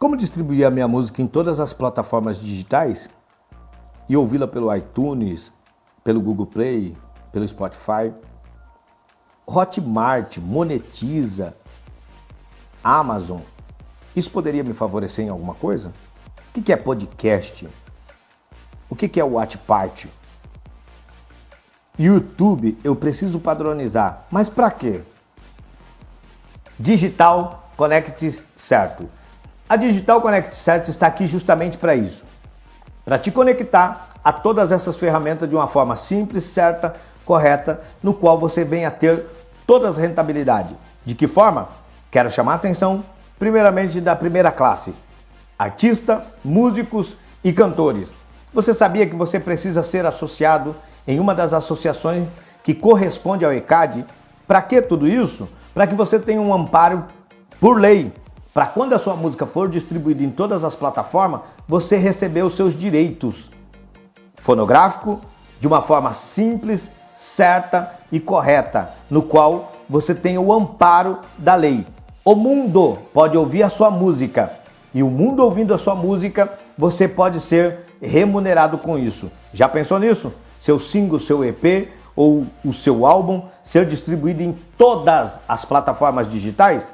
Como distribuir a minha música em todas as plataformas digitais e ouvi-la pelo iTunes, pelo Google Play, pelo Spotify? Hotmart monetiza Amazon. Isso poderia me favorecer em alguma coisa? O que é podcast? O que é Watch Party? YouTube eu preciso padronizar, mas para quê? Digital Connect certo. A Digital Connect Certo está aqui justamente para isso, para te conectar a todas essas ferramentas de uma forma simples, certa, correta, no qual você venha a ter todas as rentabilidades. De que forma? Quero chamar a atenção, primeiramente, da primeira classe, artista, músicos e cantores. Você sabia que você precisa ser associado em uma das associações que corresponde ao ECAD? Para que tudo isso? Para que você tenha um amparo por lei para quando a sua música for distribuída em todas as plataformas, você receber os seus direitos fonográfico de uma forma simples, certa e correta, no qual você tem o amparo da lei. O mundo pode ouvir a sua música e o mundo ouvindo a sua música, você pode ser remunerado com isso. Já pensou nisso? Seu single, seu EP ou o seu álbum ser distribuído em todas as plataformas digitais?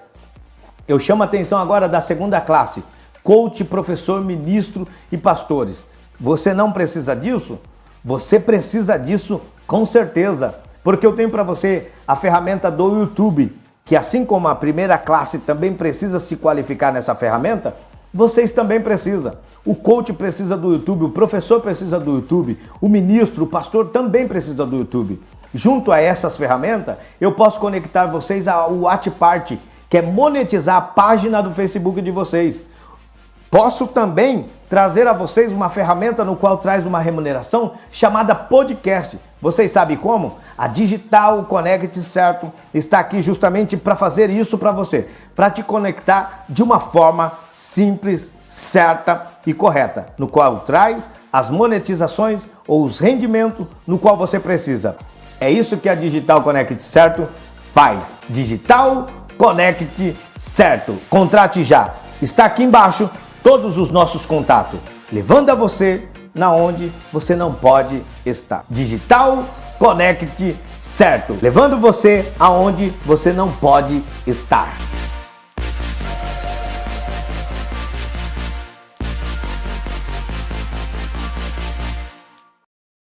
Eu chamo a atenção agora da segunda classe, coach, professor, ministro e pastores. Você não precisa disso? Você precisa disso com certeza, porque eu tenho para você a ferramenta do YouTube, que assim como a primeira classe também precisa se qualificar nessa ferramenta, vocês também precisam. O coach precisa do YouTube, o professor precisa do YouTube, o ministro, o pastor também precisa do YouTube. Junto a essas ferramentas, eu posso conectar vocês ao Party, que é monetizar a página do Facebook de vocês. Posso também trazer a vocês uma ferramenta no qual traz uma remuneração chamada podcast. Vocês sabem como? A Digital Connect Certo está aqui justamente para fazer isso para você, para te conectar de uma forma simples, certa e correta, no qual traz as monetizações ou os rendimentos no qual você precisa. É isso que a Digital Connect Certo faz. Digital Conecte certo. Contrate já. Está aqui embaixo todos os nossos contatos, levando a você na onde você não pode estar. Digital Conecte certo, levando você aonde você não pode estar.